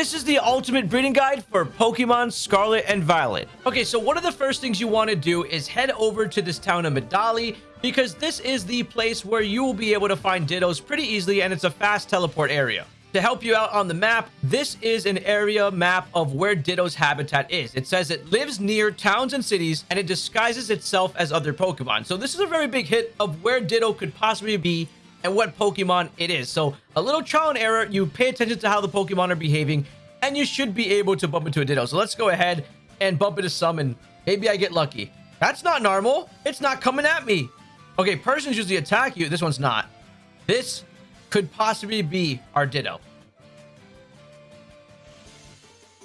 This is the ultimate breeding guide for Pokemon Scarlet and Violet. Okay, so one of the first things you want to do is head over to this town of Medali because this is the place where you will be able to find Dittos pretty easily and it's a fast teleport area. To help you out on the map, this is an area map of where Ditto's habitat is. It says it lives near towns and cities, and it disguises itself as other Pokemon. So this is a very big hit of where Ditto could possibly be and what Pokemon it is. So a little trial and error. You pay attention to how the Pokemon are behaving, and you should be able to bump into a Ditto. So let's go ahead and bump into some, and maybe I get lucky. That's not normal. It's not coming at me. Okay, persons usually attack you. This one's not. This could possibly be our Ditto.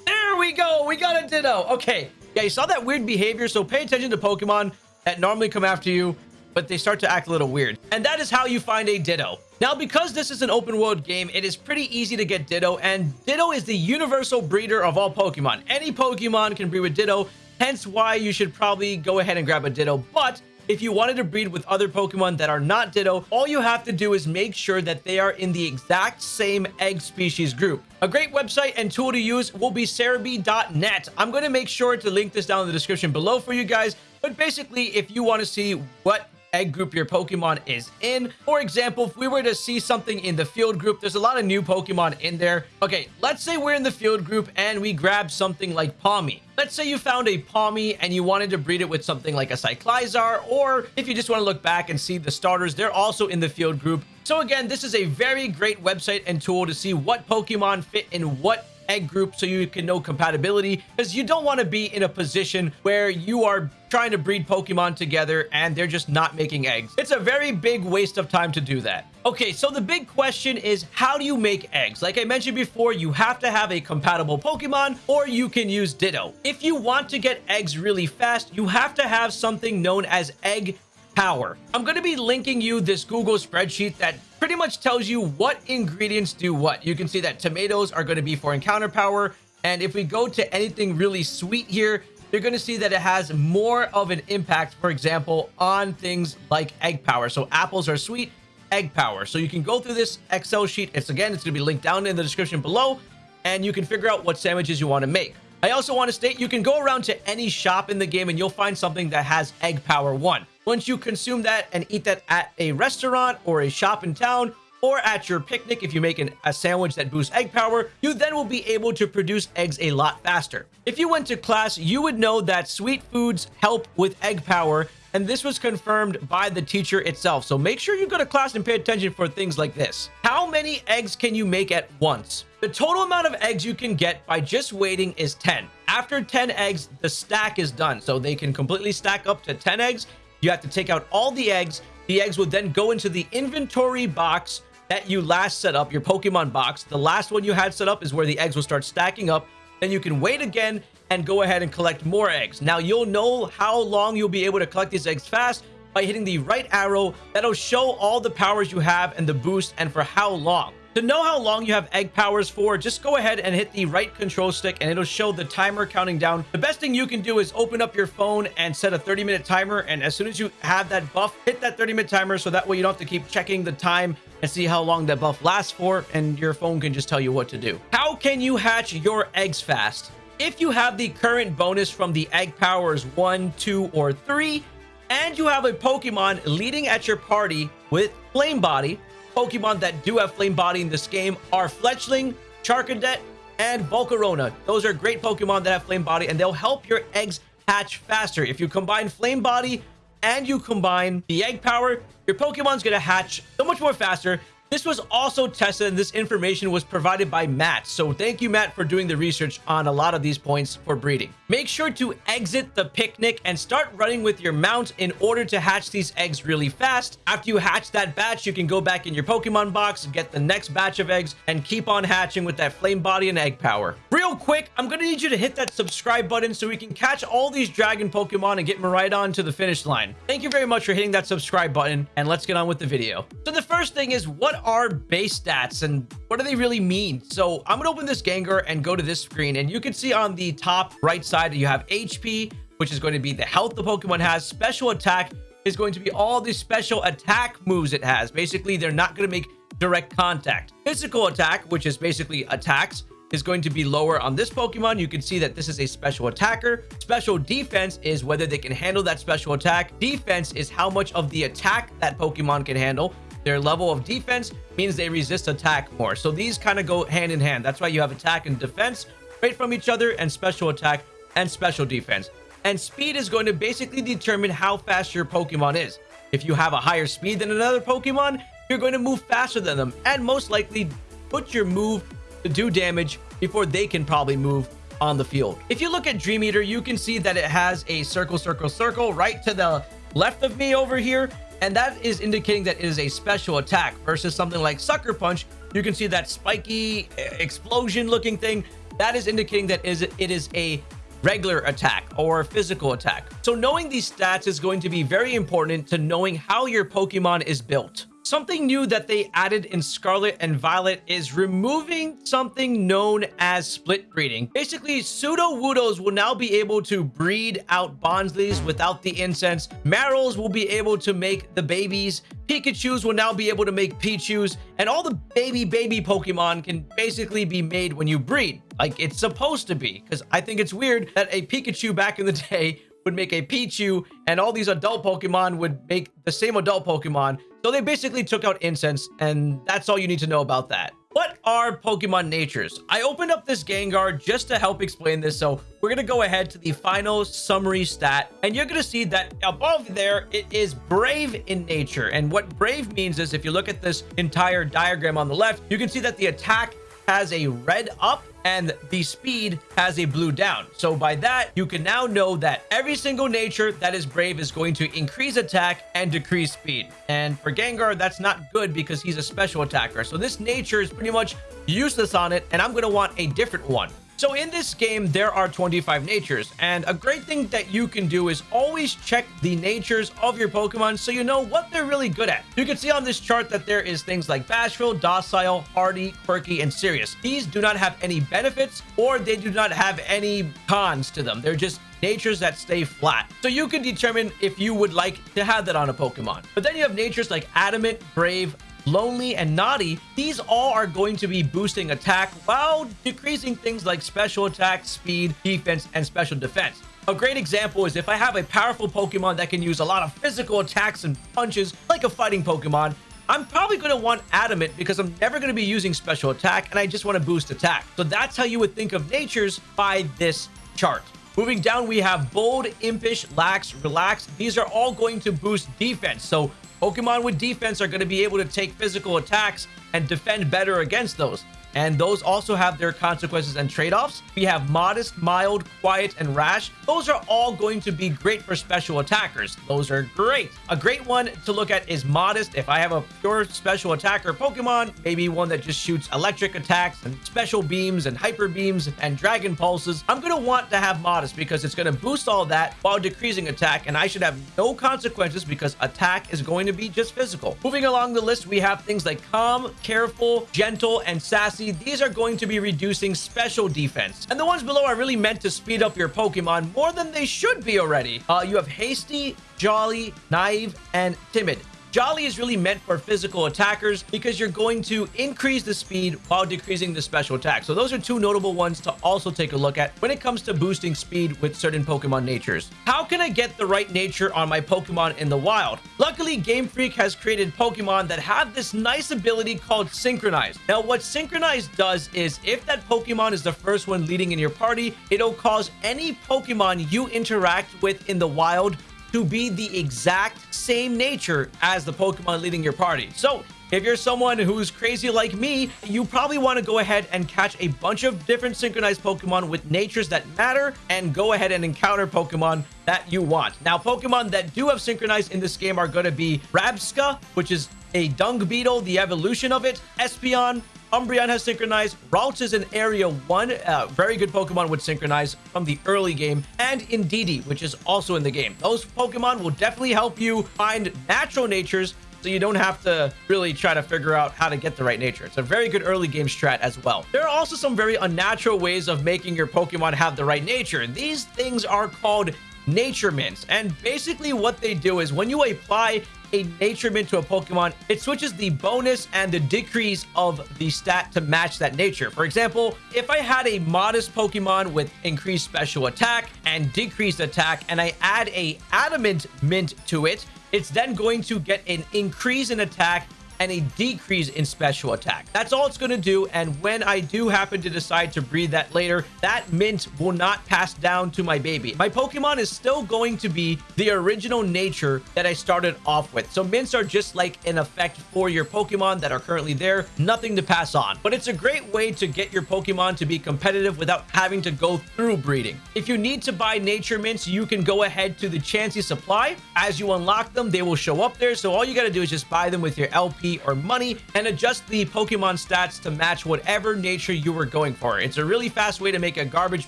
There we go. We got a Ditto. Okay. Yeah, you saw that weird behavior, so pay attention to Pokemon that normally come after you, but they start to act a little weird. And that is how you find a Ditto. Now, because this is an open world game, it is pretty easy to get Ditto, and Ditto is the universal breeder of all Pokemon. Any Pokemon can breed with Ditto, hence why you should probably go ahead and grab a Ditto, but if you wanted to breed with other Pokemon that are not Ditto, all you have to do is make sure that they are in the exact same egg species group. A great website and tool to use will be Serebii.net. I'm going to make sure to link this down in the description below for you guys. But basically, if you want to see what egg group your Pokemon is in. For example, if we were to see something in the field group, there's a lot of new Pokemon in there. Okay, let's say we're in the field group and we grab something like Pawmi. Let's say you found a Pawmi and you wanted to breed it with something like a Cyclizar, or if you just want to look back and see the starters, they're also in the field group. So again, this is a very great website and tool to see what Pokemon fit in what egg group so you can know compatibility because you don't want to be in a position where you are trying to breed Pokemon together and they're just not making eggs. It's a very big waste of time to do that. Okay, so the big question is how do you make eggs? Like I mentioned before, you have to have a compatible Pokemon or you can use Ditto. If you want to get eggs really fast, you have to have something known as egg power. I'm going to be linking you this Google spreadsheet that pretty much tells you what ingredients do what. You can see that tomatoes are going to be for encounter power. And if we go to anything really sweet here, you're going to see that it has more of an impact, for example, on things like egg power. So apples are sweet, egg power. So you can go through this Excel sheet. It's again, it's going to be linked down in the description below, and you can figure out what sandwiches you want to make. I also want to state you can go around to any shop in the game and you'll find something that has egg power one. Once you consume that and eat that at a restaurant or a shop in town, or at your picnic if you make an, a sandwich that boosts egg power, you then will be able to produce eggs a lot faster. If you went to class, you would know that sweet foods help with egg power, and this was confirmed by the teacher itself. So make sure you go to class and pay attention for things like this. How many eggs can you make at once? The total amount of eggs you can get by just waiting is 10. After 10 eggs, the stack is done. So they can completely stack up to 10 eggs. You have to take out all the eggs. The eggs would then go into the inventory box that you last set up, your Pokemon box. The last one you had set up is where the eggs will start stacking up. Then you can wait again and go ahead and collect more eggs. Now, you'll know how long you'll be able to collect these eggs fast by hitting the right arrow. That'll show all the powers you have and the boost and for how long. To know how long you have egg powers for, just go ahead and hit the right control stick and it'll show the timer counting down. The best thing you can do is open up your phone and set a 30 minute timer. And as soon as you have that buff, hit that 30 minute timer so that way you don't have to keep checking the time and see how long that buff lasts for. And your phone can just tell you what to do. How can you hatch your eggs fast? If you have the current bonus from the egg powers 1, 2, or 3, and you have a Pokemon leading at your party with Flame Body, Pokemon that do have Flame Body in this game are Fletchling, Charcadet, and Volcarona. Those are great Pokemon that have Flame Body, and they'll help your eggs hatch faster. If you combine Flame Body and you combine the Egg Power, your Pokemon's going to hatch so much more faster this was also tested and this information was provided by Matt. So thank you, Matt, for doing the research on a lot of these points for breeding. Make sure to exit the picnic and start running with your mount in order to hatch these eggs really fast. After you hatch that batch, you can go back in your Pokemon box, and get the next batch of eggs, and keep on hatching with that flame body and egg power. Real quick, I'm going to need you to hit that subscribe button so we can catch all these dragon Pokemon and get them right on to the finish line. Thank you very much for hitting that subscribe button, and let's get on with the video. So the first thing is, what are base stats and what do they really mean? So I'm going to open this Gengar and go to this screen and you can see on the top right side, you have HP, which is going to be the health the Pokemon has. Special attack is going to be all the special attack moves it has. Basically, they're not going to make direct contact. Physical attack, which is basically attacks, is going to be lower on this Pokemon. You can see that this is a special attacker. Special defense is whether they can handle that special attack. Defense is how much of the attack that Pokemon can handle. Their level of defense means they resist attack more. So these kind of go hand in hand. That's why you have attack and defense right from each other and special attack and special defense. And speed is going to basically determine how fast your Pokemon is. If you have a higher speed than another Pokemon, you're going to move faster than them and most likely put your move to do damage before they can probably move on the field. If you look at Dream Eater, you can see that it has a circle, circle, circle right to the left of me over here. And that is indicating that it is a special attack versus something like Sucker Punch. You can see that spiky explosion looking thing. That is indicating that it is a regular attack or physical attack. So knowing these stats is going to be very important to knowing how your Pokemon is built. Something new that they added in Scarlet and Violet is removing something known as split breeding. Basically, Sudowoodos will now be able to breed out Bonslys without the incense. Marills will be able to make the babies. Pikachus will now be able to make Pichus. And all the baby, baby Pokemon can basically be made when you breed. Like it's supposed to be. Because I think it's weird that a Pikachu back in the day would make a Pichu and all these adult Pokemon would make the same adult Pokemon. So they basically took out incense and that's all you need to know about that. What are Pokemon natures? I opened up this Gengar just to help explain this. So we're going to go ahead to the final summary stat and you're going to see that above there, it is brave in nature. And what brave means is if you look at this entire diagram on the left, you can see that the attack has a red up and the speed has a blue down. So by that, you can now know that every single nature that is brave is going to increase attack and decrease speed. And for Gengar, that's not good because he's a special attacker. So this nature is pretty much useless on it, and I'm going to want a different one. So in this game, there are 25 natures, and a great thing that you can do is always check the natures of your Pokemon so you know what they're really good at. You can see on this chart that there is things like Bashful, Docile, Hardy, Quirky, and Serious. These do not have any benefits or they do not have any cons to them. They're just natures that stay flat. So you can determine if you would like to have that on a Pokemon. But then you have natures like Adamant, Brave, Lonely, and Naughty, these all are going to be boosting attack while decreasing things like special attack, speed, defense, and special defense. A great example is if I have a powerful Pokemon that can use a lot of physical attacks and punches like a fighting Pokemon, I'm probably going to want Adamant because I'm never going to be using special attack and I just want to boost attack. So that's how you would think of natures by this chart. Moving down, we have Bold, Impish, Lax, Relax. These are all going to boost defense. So Pokemon with defense are going to be able to take physical attacks and defend better against those and those also have their consequences and trade-offs. We have modest, mild, quiet, and rash. Those are all going to be great for special attackers. Those are great. A great one to look at is modest. If I have a pure special attacker Pokemon, maybe one that just shoots electric attacks and special beams and hyper beams and dragon pulses, I'm going to want to have modest because it's going to boost all that while decreasing attack, and I should have no consequences because attack is going to be just physical. Moving along the list, we have things like calm, careful, gentle, and sassy these are going to be reducing special defense. And the ones below are really meant to speed up your Pokemon more than they should be already. Uh, you have Hasty, Jolly, Naive, and Timid. Jolly is really meant for physical attackers because you're going to increase the speed while decreasing the special attack. So those are two notable ones to also take a look at when it comes to boosting speed with certain Pokemon natures. How can I get the right nature on my Pokemon in the wild? Luckily, Game Freak has created Pokemon that have this nice ability called Synchronize. Now, what Synchronize does is if that Pokemon is the first one leading in your party, it'll cause any Pokemon you interact with in the wild to be the exact same nature as the Pokemon leading your party. So if you're someone who's crazy like me, you probably want to go ahead and catch a bunch of different synchronized Pokemon with natures that matter and go ahead and encounter Pokemon that you want. Now, Pokemon that do have synchronized in this game are going to be Rabsca, which is a dung beetle, the evolution of it, Espeon, Umbreon has synchronized. Ralts is in Area 1. Uh, very good Pokemon would synchronize from the early game. And Indeedee, which is also in the game. Those Pokemon will definitely help you find natural natures so you don't have to really try to figure out how to get the right nature. It's a very good early game strat as well. There are also some very unnatural ways of making your Pokemon have the right nature. These things are called nature mints. And basically what they do is when you apply a nature mint to a Pokemon, it switches the bonus and the decrease of the stat to match that nature. For example, if I had a modest Pokemon with increased special attack and decreased attack, and I add a adamant mint to it, it's then going to get an increase in attack and a decrease in special attack. That's all it's going to do. And when I do happen to decide to breed that later, that mint will not pass down to my baby. My Pokemon is still going to be the original nature that I started off with. So mints are just like an effect for your Pokemon that are currently there. Nothing to pass on. But it's a great way to get your Pokemon to be competitive without having to go through breeding. If you need to buy nature mints, you can go ahead to the Chansey supply. As you unlock them, they will show up there. So all you got to do is just buy them with your LP or money and adjust the Pokemon stats to match whatever nature you were going for. It's a really fast way to make a garbage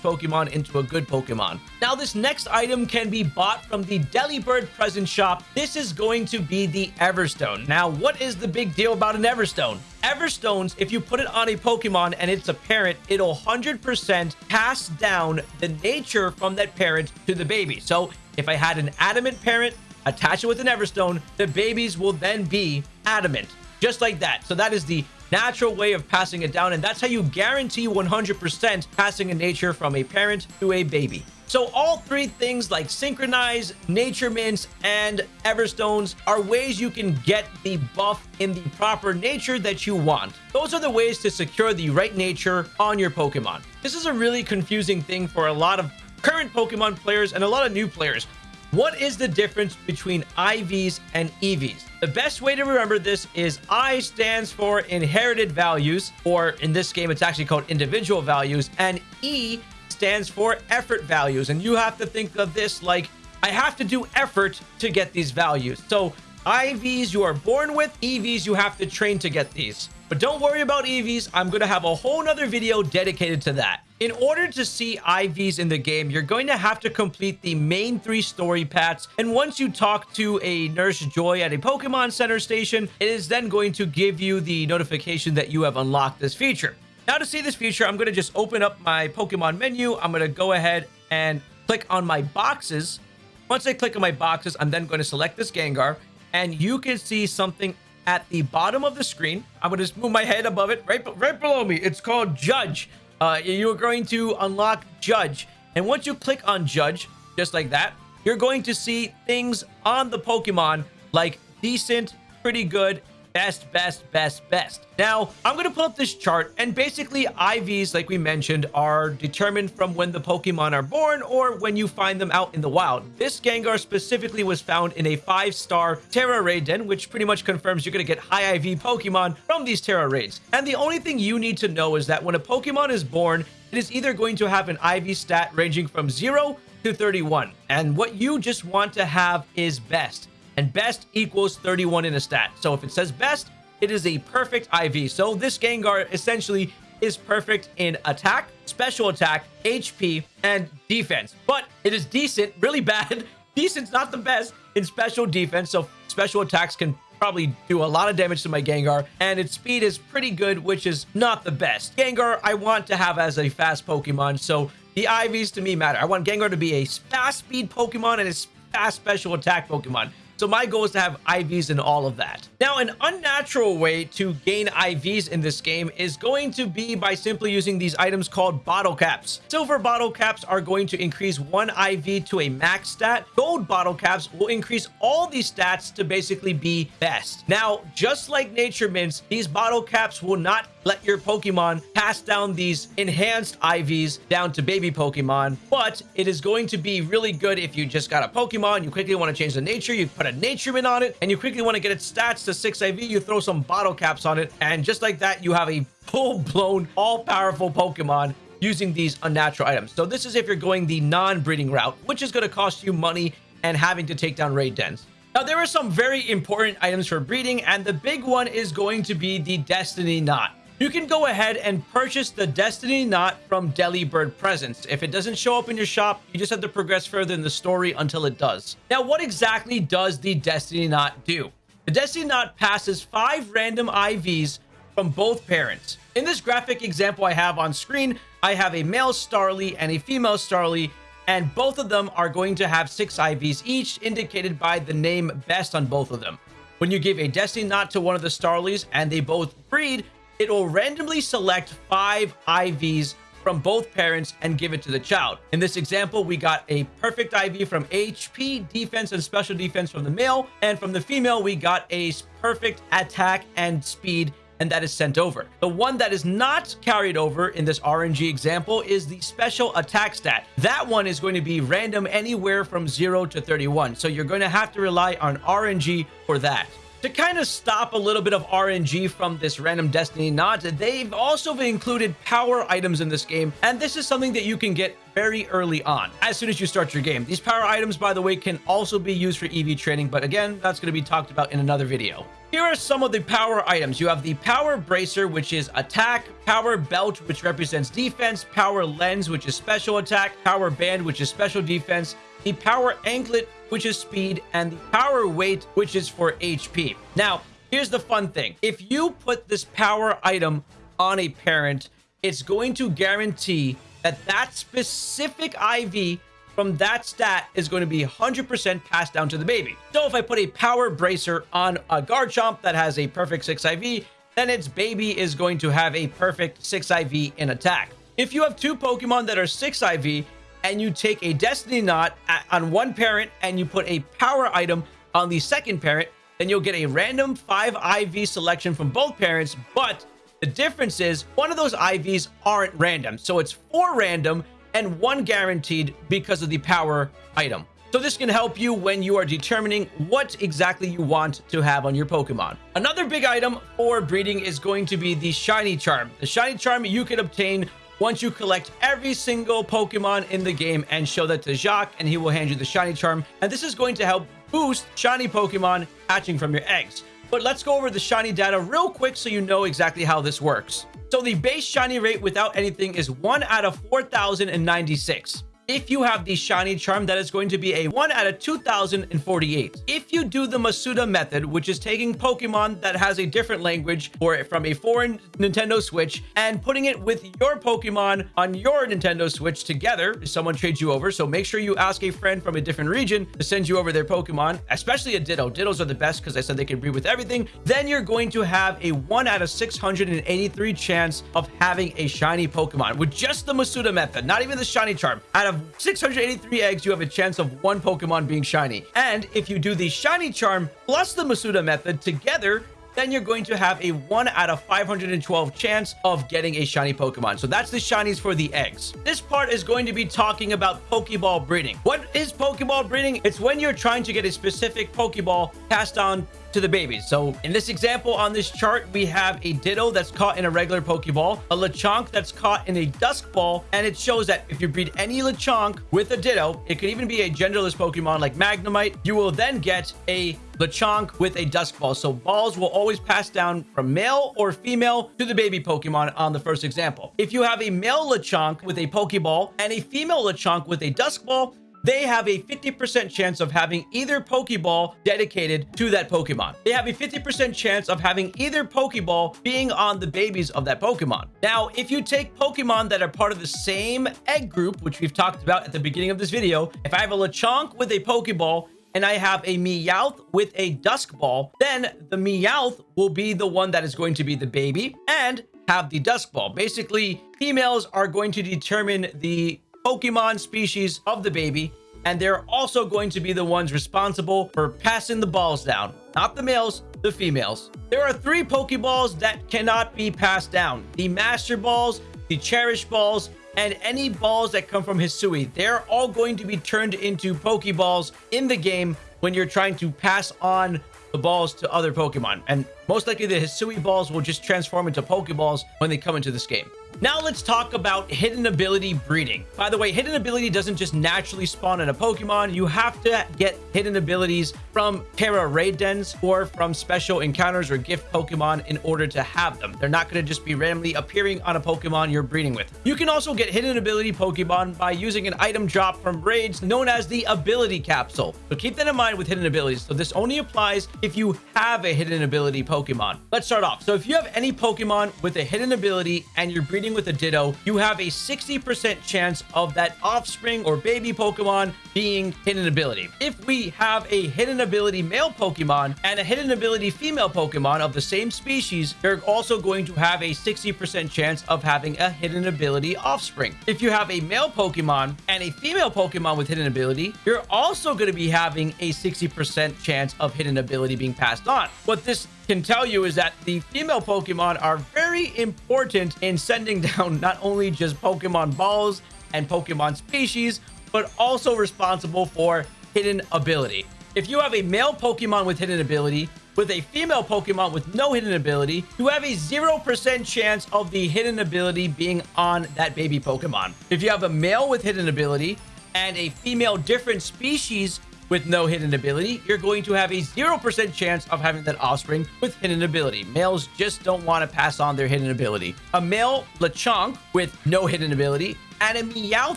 Pokemon into a good Pokemon. Now, this next item can be bought from the Delibird present shop. This is going to be the Everstone. Now, what is the big deal about an Everstone? Everstones, if you put it on a Pokemon and it's a parent, it'll 100% pass down the nature from that parent to the baby. So if I had an adamant parent, attach it with an Everstone, the babies will then be adamant, just like that. So that is the natural way of passing it down, and that's how you guarantee 100% passing a nature from a parent to a baby. So all three things like Synchronize, Nature Mints, and Everstones are ways you can get the buff in the proper nature that you want. Those are the ways to secure the right nature on your Pokemon. This is a really confusing thing for a lot of current Pokemon players and a lot of new players what is the difference between IVs and EVs? The best way to remember this is I stands for inherited values, or in this game, it's actually called individual values, and E stands for effort values. And you have to think of this like I have to do effort to get these values. So IVs you are born with, EVs you have to train to get these. But don't worry about EVs. I'm going to have a whole nother video dedicated to that. In order to see IVs in the game, you're going to have to complete the main three story paths. And once you talk to a Nurse Joy at a Pokemon Center station, it is then going to give you the notification that you have unlocked this feature. Now to see this feature, I'm going to just open up my Pokemon menu. I'm going to go ahead and click on my boxes. Once I click on my boxes, I'm then going to select this Gengar. And you can see something at the bottom of the screen. I'm going to just move my head above it, right, right below me. It's called Judge uh, you're going to unlock Judge. And once you click on Judge, just like that, you're going to see things on the Pokemon like decent, pretty good, best, best, best, best. Now, I'm going to pull up this chart, and basically IVs, like we mentioned, are determined from when the Pokemon are born or when you find them out in the wild. This Gengar specifically was found in a five-star Tera Raid Den, which pretty much confirms you're going to get high IV Pokemon from these Tera Raids. And the only thing you need to know is that when a Pokemon is born, it is either going to have an IV stat ranging from 0 to 31. And what you just want to have is best and best equals 31 in a stat. So if it says best, it is a perfect IV. So this Gengar essentially is perfect in attack, special attack, HP, and defense. But it is decent, really bad. Decent's not the best in special defense. So special attacks can probably do a lot of damage to my Gengar, and its speed is pretty good, which is not the best. Gengar, I want to have as a fast Pokemon, so the IVs to me matter. I want Gengar to be a fast speed Pokemon and a fast special attack Pokemon. So my goal is to have IVs in all of that. Now, an unnatural way to gain IVs in this game is going to be by simply using these items called bottle caps. Silver bottle caps are going to increase one IV to a max stat. Gold bottle caps will increase all these stats to basically be best. Now, just like nature mints, these bottle caps will not let your Pokemon pass down these enhanced IVs down to baby Pokemon, but it is going to be really good if you just got a Pokemon, you quickly want to change the nature, you put a nature mint on it, and you quickly want to get its stats to 6 IV, you throw some bottle caps on it, and just like that, you have a full-blown, all-powerful Pokemon using these unnatural items. So this is if you're going the non-breeding route, which is going to cost you money and having to take down raid dens. Now, there are some very important items for breeding, and the big one is going to be the Destiny Knot you can go ahead and purchase the Destiny Knot from Delibird Presents. If it doesn't show up in your shop, you just have to progress further in the story until it does. Now, what exactly does the Destiny Knot do? The Destiny Knot passes five random IVs from both parents. In this graphic example I have on screen, I have a male Starly and a female Starly, and both of them are going to have six IVs each, indicated by the name best on both of them. When you give a Destiny Knot to one of the Starlies and they both breed, it will randomly select five IVs from both parents and give it to the child. In this example, we got a perfect IV from HP, defense, and special defense from the male, and from the female, we got a perfect attack and speed and that is sent over. The one that is not carried over in this RNG example is the special attack stat. That one is going to be random anywhere from 0 to 31. So you're going to have to rely on RNG for that. To kind of stop a little bit of RNG from this random Destiny Knot, they've also included power items in this game, and this is something that you can get very early on, as soon as you start your game. These power items, by the way, can also be used for EV training, but again, that's going to be talked about in another video. Here are some of the power items. You have the power bracer, which is attack, power belt, which represents defense, power lens, which is special attack, power band, which is special defense, the power anklet, which is speed, and the power weight, which is for HP. Now, here's the fun thing. If you put this power item on a parent, it's going to guarantee that that specific IV from that stat is going to be 100% passed down to the baby. So if I put a power bracer on a Garchomp that has a perfect 6 IV, then its baby is going to have a perfect 6 IV in attack. If you have two Pokemon that are 6 IV, and you take a Destiny Knot on one parent and you put a power item on the second parent, then you'll get a random 5 IV selection from both parents, but the difference is one of those IVs aren't random. So it's four random and one guaranteed because of the power item. So this can help you when you are determining what exactly you want to have on your Pokemon. Another big item for breeding is going to be the Shiny Charm. The Shiny Charm you can obtain once you collect every single Pokemon in the game and show that to Jacq and he will hand you the Shiny Charm. And this is going to help boost Shiny Pokemon hatching from your eggs. But let's go over the Shiny data real quick so you know exactly how this works. So the base Shiny rate without anything is 1 out of 4,096. If you have the shiny charm, that is going to be a 1 out of 2048. If you do the Masuda method, which is taking Pokemon that has a different language or from a foreign Nintendo Switch and putting it with your Pokemon on your Nintendo Switch together, someone trades you over. So make sure you ask a friend from a different region to send you over their Pokemon, especially a Ditto. Dittos are the best because I said they can breed with everything. Then you're going to have a 1 out of 683 chance of having a shiny Pokemon with just the Masuda method, not even the shiny charm. Out of 683 eggs, you have a chance of one Pokemon being shiny. And if you do the shiny charm plus the Masuda method together, then you're going to have a 1 out of 512 chance of getting a shiny Pokemon. So that's the shinies for the eggs. This part is going to be talking about Pokeball breeding. What is Pokeball breeding? It's when you're trying to get a specific Pokeball passed on to the babies. So in this example on this chart, we have a Ditto that's caught in a regular Pokeball, a Lechonk that's caught in a Dusk Ball, and it shows that if you breed any Lechonk with a Ditto, it could even be a genderless Pokemon like Magnemite, you will then get a Lechonk with a Dusk Ball. So balls will always pass down from male or female to the baby Pokemon on the first example. If you have a male Lechonk with a Pokeball and a female Lechonk with a Dusk Ball, they have a 50% chance of having either Pokeball dedicated to that Pokemon. They have a 50% chance of having either Pokeball being on the babies of that Pokemon. Now, if you take Pokemon that are part of the same egg group, which we've talked about at the beginning of this video, if I have a Lechonk with a Pokeball and I have a Meowth with a Dusk Ball, then the Meowth will be the one that is going to be the baby and have the Dusk Ball. Basically, females are going to determine the Pokemon species of the baby, and they're also going to be the ones responsible for passing the balls down. Not the males, the females. There are three Pokeballs that cannot be passed down. The Master Balls, the Cherish Balls, and any balls that come from Hisui. They're all going to be turned into Pokeballs in the game when you're trying to pass on the balls to other Pokemon. And most likely the Hisui balls will just transform into Pokeballs when they come into this game. Now let's talk about hidden ability breeding. By the way, hidden ability doesn't just naturally spawn in a Pokemon. You have to get hidden abilities from Tera raid dens or from special encounters or gift Pokemon in order to have them. They're not going to just be randomly appearing on a Pokemon you're breeding with. You can also get hidden ability Pokemon by using an item drop from raids known as the ability capsule. So keep that in mind with hidden abilities. So this only applies if you have a hidden ability Pokemon. Let's start off. So if you have any Pokemon with a hidden ability and you're breeding breeding with a Ditto, you have a 60% chance of that offspring or baby Pokemon being hidden ability. If we have a hidden ability male Pokemon and a hidden ability female Pokemon of the same species, you're also going to have a 60% chance of having a hidden ability offspring. If you have a male Pokemon and a female Pokemon with hidden ability, you're also going to be having a 60% chance of hidden ability being passed on. What this can tell you is that the female Pokemon are very important in sending down not only just Pokemon balls and Pokemon species, but also responsible for hidden ability. If you have a male Pokemon with hidden ability, with a female Pokemon with no hidden ability, you have a 0% chance of the hidden ability being on that baby Pokemon. If you have a male with hidden ability and a female different species with no hidden ability, you're going to have a 0% chance of having that offspring with hidden ability. Males just don't want to pass on their hidden ability. A male Lechonk with no hidden ability and a Meowth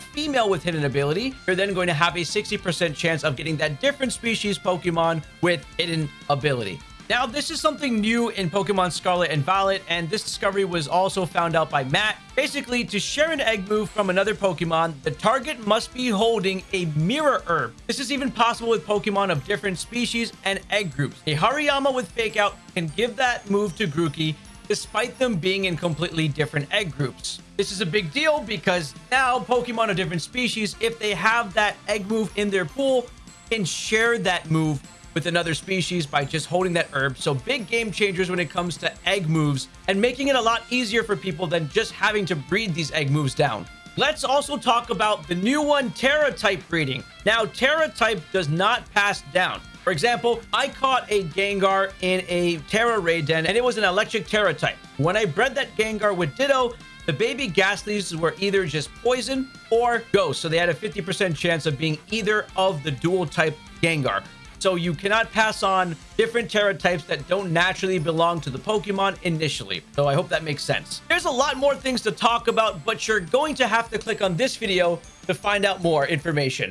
female with hidden ability, you're then going to have a 60% chance of getting that different species Pokemon with hidden ability. Now, this is something new in Pokemon Scarlet and Violet, and this discovery was also found out by Matt. Basically, to share an egg move from another Pokemon, the target must be holding a mirror herb. This is even possible with Pokemon of different species and egg groups. A Hariyama with Fake Out can give that move to Grookey, despite them being in completely different egg groups. This is a big deal because now Pokemon of different species, if they have that egg move in their pool, can share that move with another species by just holding that herb. So big game changers when it comes to egg moves and making it a lot easier for people than just having to breed these egg moves down. Let's also talk about the new one, Tera type breeding. Now, Tera type does not pass down. For example, I caught a Gengar in a Tera raid den and it was an electric Tera type. When I bred that Gengar with Ditto, the baby Gastlys were either just poison or ghost. So they had a 50% chance of being either of the dual type Gengar. So you cannot pass on different Tera types that don't naturally belong to the Pokemon initially. So I hope that makes sense. There's a lot more things to talk about, but you're going to have to click on this video to find out more information.